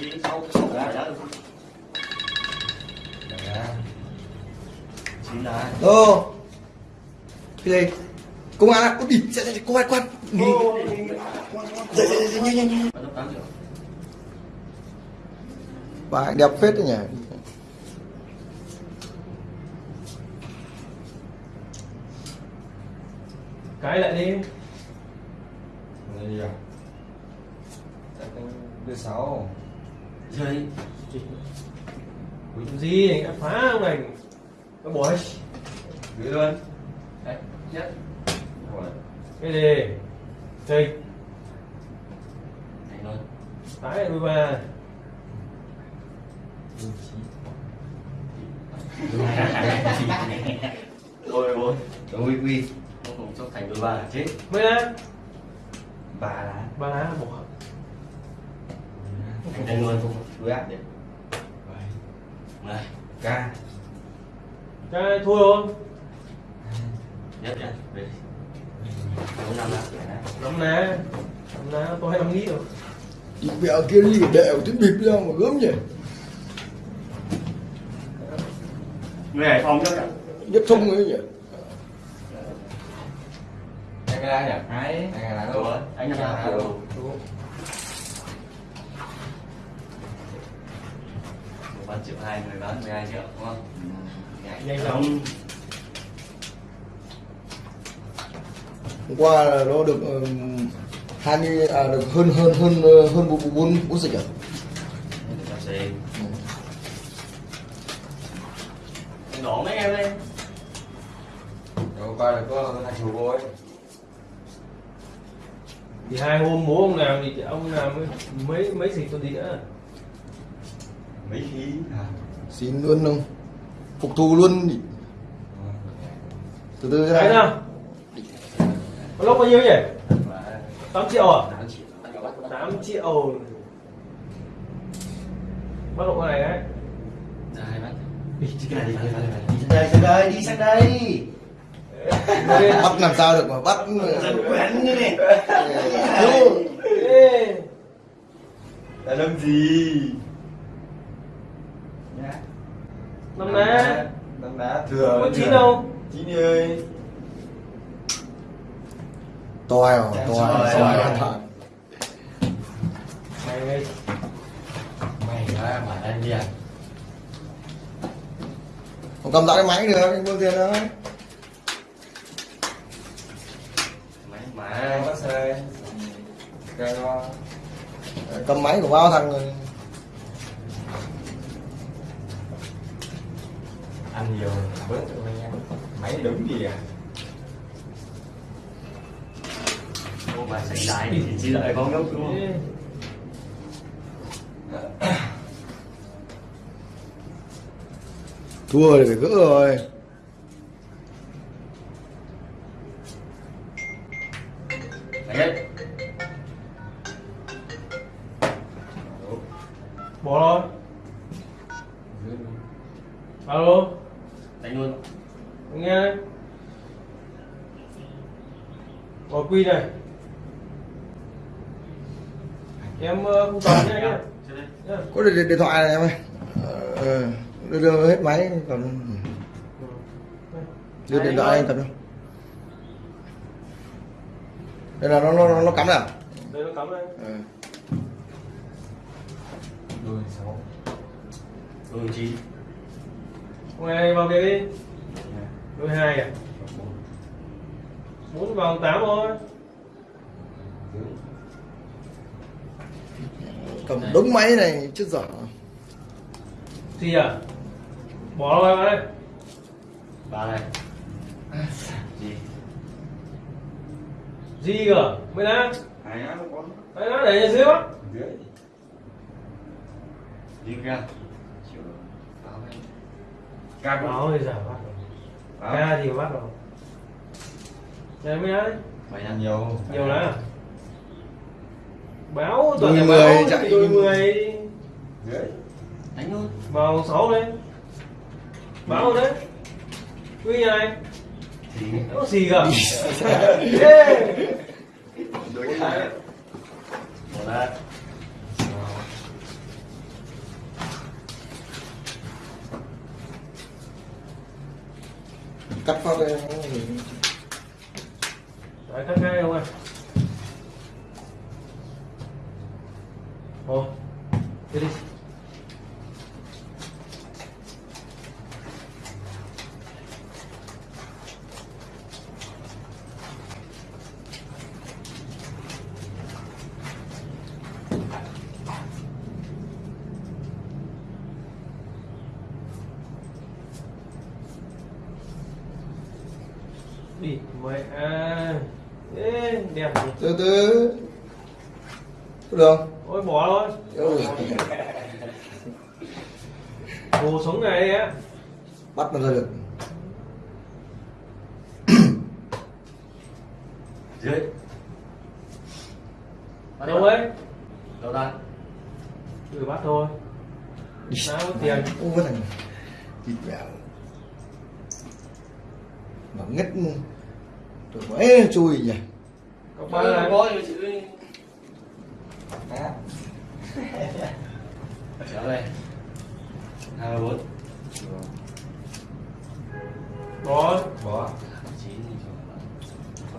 cái đó chín lá Ô Cái gì? Công an Ôi đi Chạy chạy Công an quan. Dậy nhanh nhanh nhanh. Bà đẹp phết đấy nhỉ. Cái lại đi. Đây gì à? Đưa sáu rơi Làm gì anh đã phá ông này. Nó bỏ hết Đưa luôn. Đấy nhất cái gì? Chơi. Thành luôn. Tái lại đôi ba. Rồi rồi Rồi quy không không cho thành đôi ba là chết. Mấy lá? Ba lá. Ba lá bỏ thành luôn không? Đuôi áp đi này Ca. Cái thua không nhất nha về bốn năm lá năm lá năm lá tôi hay năm nghĩ rồi. Mẹ kia đi Đệ cái bịp ra mà gớm nhỉ? Người hải phòng cho Nhất thông ấy nhỉ? Anh cái lá nhỉ? Hai Anh cái Đúng đâu? anh nhầm lá đâu. Bán triệu hai người bán 12 triệu đúng không? Nhanh lắm Hôm qua là nó được ừm, 20 à được hơn hơn hơn ờ, hơn bốn bốn bốn dịch à anh đổ mấy em lên Rồi qua là có hai chục bôi thì hai hôm bố ông làm thì ông làm mấy mấy xịt tôi đi nữa mấy khí? À. Xin luôn không? Phục thù luôn. Đi. Từ từ đấy ra nào có lúc bao nhiêu nhỉ? Và 8 triệu à? Tám triệu. Anh có bắt 8 triệu bắt độ này đấy bắt đi chứ cái này đi đi. Sang đây sang đây đi sang đây. Bắt làm sao được mà bắt? Quen như này. Ê, Là làm gì? Nhá năm lá Năm lá thừa có chín đâu. Chín ơi. Toi à Trời Toi ơi. Toi. hoàn toàn mày mày mày nói mà anh đi à. Không cầm lại cái máy được Anh buông tiền đó mày Mà bắt xe. Cầm máy của bao thằng rồi Ăn nhiều bớt cho anh em Máy đúng gì à? ô mà xảy đái thì chỉ đợi bóng ngốc đúng không? Thua thì phải gỡ rồi Có điện, điện thoại này em ơi. Ờ, đưa, đưa hết máy còn đưa điện thoại anh cầm đâu đây là nó nó nó cắm nào? Đây nó cắm đây. Ừ. Đuôi sáu. Đôi chín. Hôm nay vào kia đi. Đôi hai à? Bốn. Vào tám thôi cầm đống máy này chết dở. Gì à bỏ rồi vào đây. Ba này gì? Gì cơ? Mới lá Hai á không có đấy nó để dưới á Dưới. Đi ra. Chịu báo anh Ca báo thì giả bắt rồi ca thì bắt rồi đây mới đấy mày ăn Nhiều nhiều lá báo toàn đôi mười chạy đôi đấy đánh luôn. Vào sáu đấy. Báo đấy. Quy nhà này có gì cả cắt phát đây Đấy, cắt ngay không ạ? Thôi, Đi đi. Đi mẹ à Ê, đẹp từ từ. Được không ôi bỏ thôi Ừ. đồ sống này á. Bắt nó ra được. Dưới Bắt đâu ấy? Đâu ta cứ bắt thôi. Có tiền. Ô cái thằng thịt mèo mà ngất rồi mới chui nhỉ? Có Ba này. có đi Á, Trở đây Hai ba bốn có bỏ. Cho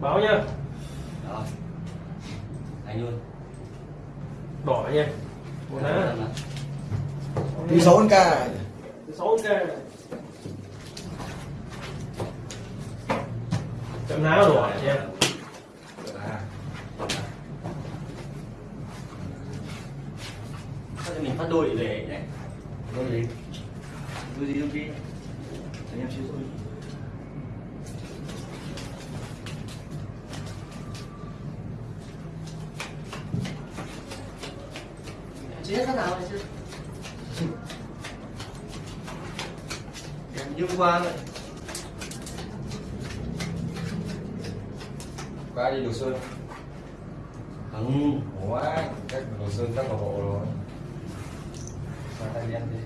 báo nha. Đó. Anh luôn. Đỏ nha. Một lá đi sáu con ca sáu cái chậm nào đỏ nha. Sao mình phát đôi để nhỉ? Đôi gì? Đôi gì đôi kia Anh em chưa Chị hết phát nào này chưa Em như qua rồi. Ai đi đồ sơn. Không ủa các đồ sơn các bộ rồi. Sao tay đi ăn đi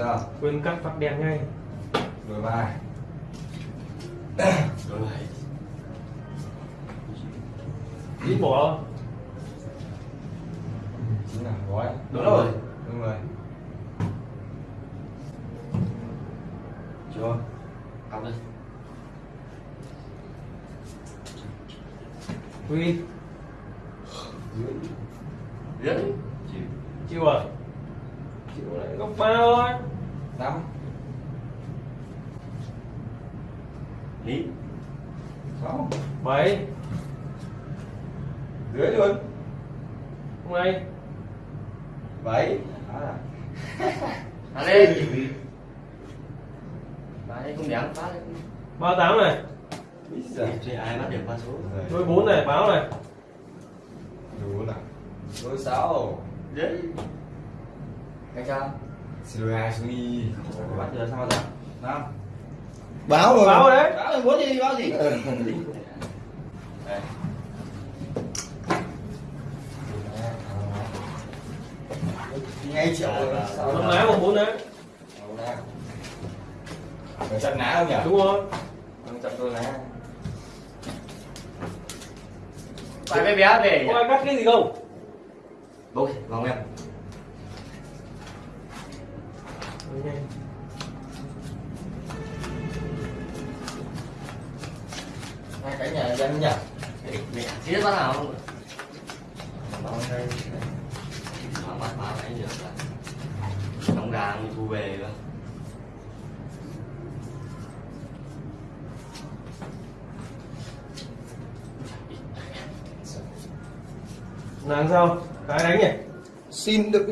sao quên cắt phát đèn ngay. Ba Đôi bảy ít bỏ. Chính là gói. Đúng rồi. Đúng rồi. Chưa. Học đi. Quy dưới Viết đi Chịu chịu à chịu lại góc ba thôi năm Lý sáu. Bảy. Dưới luôn. Không ai. Bảy. Phá lên lên không dám phá ba tám này. Ít giờ Thì ai bắt được qua số? Đôi bốn này báo này. Đủ là đôi sáu. Đấy. Cái sao hai sư y Bắt được sao rồi năm báo rồi báo đấy. Báo là muốn gì báo gì? Ừ. Đây ngay triệu năm lá một bốn đấy Phải chặt ná không nhỉ? đúng rồi. Không chặt đôi ná Phải bé bé về có ai cắt cái gì không? Bốc vòng em dân nhỉ? Mẹ chết bắt nào không đây bắt báo anh được là Trong gà mình thu về cơ. Làm sao? Cái đánh nhỉ? Xin được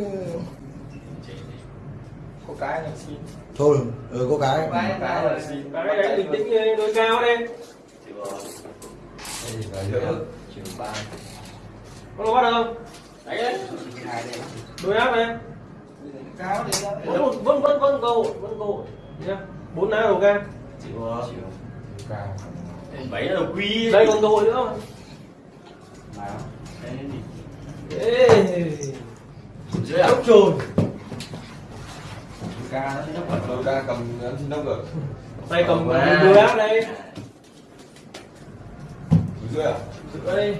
Có cái là xin. Thôi ừ có cái. Cái cái là xin. Cái đánh bình tĩnh đi, đôi cao rồi Giữa Chịu ba. Có đâu bắt được không? Đấy đấy. Hai đây. Đôi áp này Cao đi đó. Vẫn vẫn vẫn vẫn câu vẫn câu nhá. Bốn lá đầu ca Chịu Chịu. Cao. Bảy là đầu quy. Đây còn cơ hội nữa. Nào. Đây đi. Ê, Dưới à rồi Ca nó cầm xin đốc được tay cầm đôi áp đây Dưới à? đây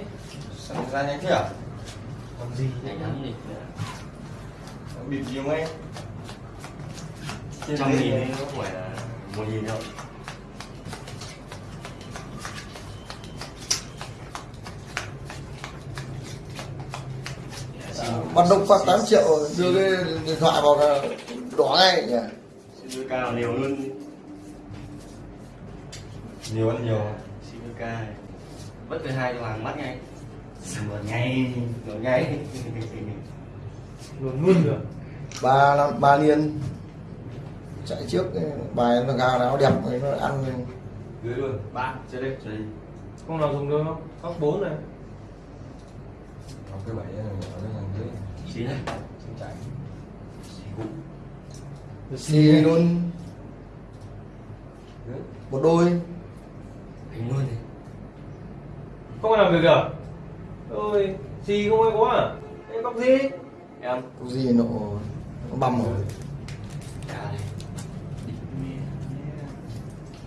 Sao ra nhanh thế à? làm gì này nhắm đi bịp gì không em trăm nghìn ấy, nó không phải là một nghìn đâu bắt đông phát 8 triệu đưa cái điện thoại vào là đỏ ngay nhỉ Xin cao nhiều luôn nhiều ăn nhiều Xin ca Bất cứ hai cho hàng bắt ngay. Sửa ngay Sửa ngay. Luôn luôn được. Ba năm ba liên chạy trước bài nó gà nó đẹp nó ăn dưới luôn. Ba, chơi đây, chơi đi không nào dùng được không góc bốn này. Cái bảy này ở cái thằng dưới. Xí đây. Xin chạy. Xí cũng xì luôn. Một đôi. Hình luôn này không làm việc à? Ôi gì không ai có à? Em góc gì? Em. Có gì nó nó băm rồi.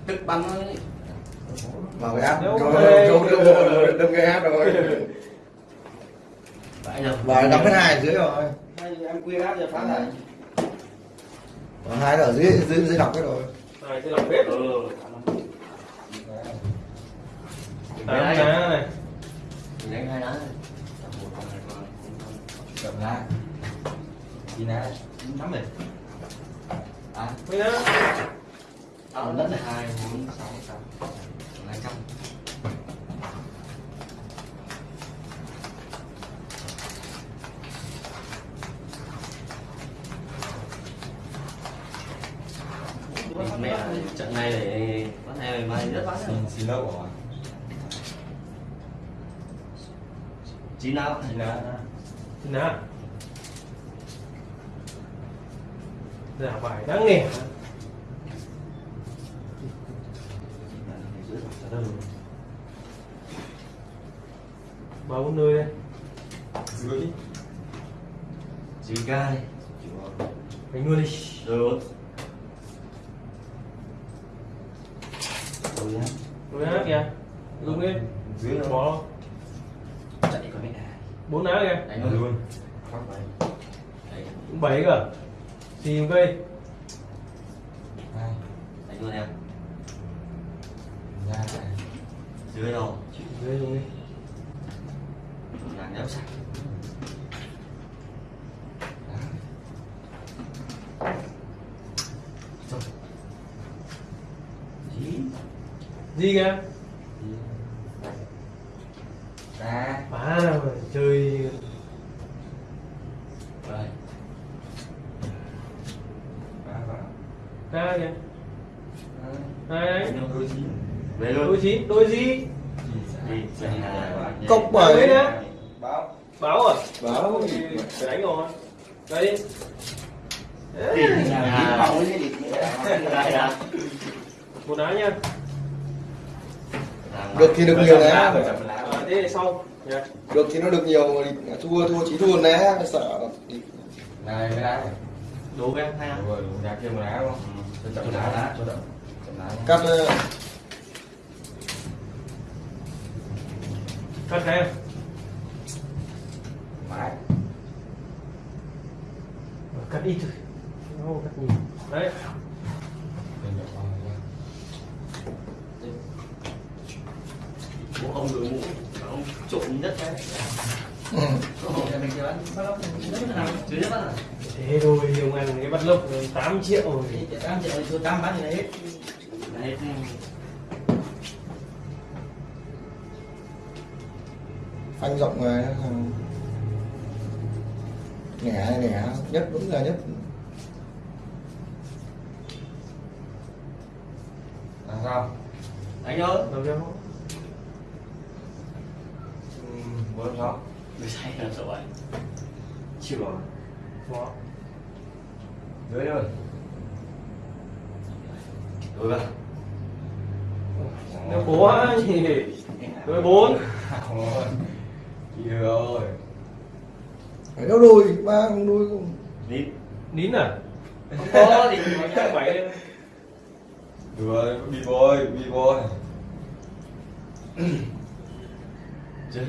Tức bắn nó đấy vào cái app. Đâu cho đâm cái app rồi. Vậy đâu và đóng cái hai dưới rồi. Em quy áp cho phá lại. Hai ở dưới dưới dưới đọc cái rồi. Này sẽ làm bếp Ừ tám lá này Mình đánh hai lá này con con chậm lá đi lá Nắm rồi À. Mấy lá đất là hai, bốn, sáu, tám. Hai trăm mẹ trận này để bắt này mai rất bắt xin xin lâu rồi lá Xin lá giả bài đáng nghề ba bốn nơi đây. Dưới chín ca đi. Đánh luôn đi. Được rồi nhá. Đôi lá kìa. Dùng đi dưới bỏ chạy con mẹ bốn lá kìa. Đánh luôn. Luôn. Luôn đấy bảy cả xì một cây. Đánh luôn em. Ra dưới rồi dưới dùng đi. Nàng đéo sạch gì kìa ra phá ra mà chơi rồi ra vào ra kìa hai đấy đánh luôn đôi chín về đôi luôn chín đôi gì đi chạy nhá. báo. Báo à? Báo. Ôi, phải đánh rồi. Đây. Đi Đấy. Một lá nha. Được thì được nhiều né à, thế thì sau. Nha được thì nó được nhiều mà thì thua thua chỉ thua né sợ. Này cái lá này. Đủ hai Đúng rồi nhà kia một lá đúng không? Cho chậm lá lá cho chậm lá cắt cắt cái em mãi cắt ít thôi. Đâu, cắt nhiều. Đấy. Bố ông đội mũ ông trộn nhất bắt thế thôi ông ăn cái bắt lốc 8 triệu rồi. Đấy phanh rộng rồi nẻ nẻ nhất vẫn là nhất. Là sao? Anh ơi. Đâu cho bốn năm sáu được say là sợ vậy chịu rồi. Bỏ dưới rồi. Đối vào nếu quá thì đôi bốn Ôi, chị ơi. Phải đâu đôi ba không đôi không. Nín. Nín à? Không có thì chắc bảy lên được rồi bị boy bị boy chơi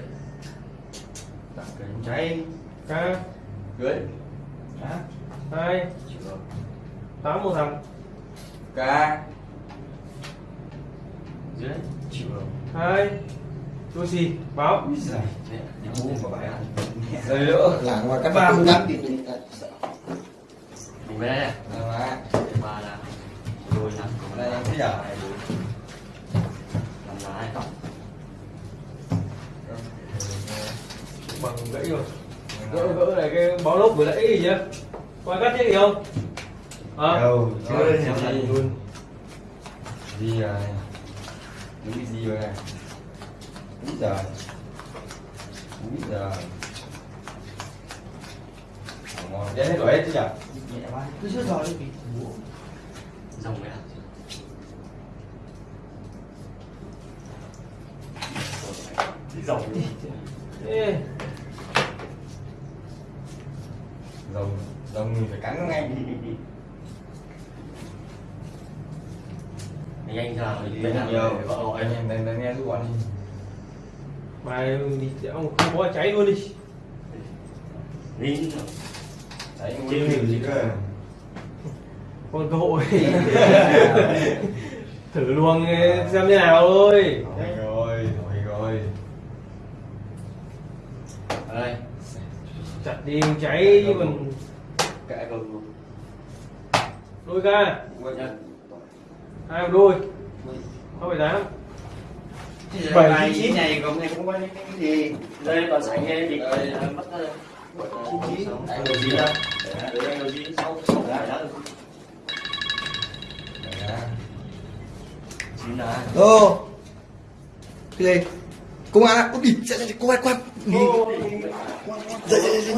đặt cái cháy. Ca Cưới. Hả? hai. Chưa tám một thằng Ca. Dưới chưa hai đôi xì báo. Đi Rồi nữa Là ngoài cắt ba mươi cắt mình Rồi ba là đôi năm của Đây giờ. Làm lại bằng gãy rồi. Gỡ gỡ này cái báo lốc vừa nãy gì nhá coi cắt chứ gì không? À Đâu Chưa, luôn. Gì rồi Đúng cái gì rồi này Úi giời Úi giời Ngon Đến hết rồi hết chứ nhỉ? Nhẹ quá. Cứ chưa rồi. Đi dòng vậy à dòng đi. Ê, Rồng Rồng mình phải cắn nó ngay. Đi mình làm nhiều. vợ Anh. Em đang nghe giúp bọn đi mày đi ông không có cháy luôn đi. Đấy Chứ nguyên liệu gì cơ còn cơ hội thử luồng xem như nào thôi. Thôi rồi Thôi rồi. Đây. Chặt đi cháy còn kệ cơm luôn đôi ca. Hai đôi. Không phải tám Bảy Bảy chín chín. này cũng này cũng có cái cái gì? Đây còn sảnh nghe thì Đây. mất Chín chín. anh chín ra đấy anh đầu chín sáu sáu phải đó. Chín là Ô Cái gì Công an ạ Ôi địt Cô quay quay. Dậy dậy dậy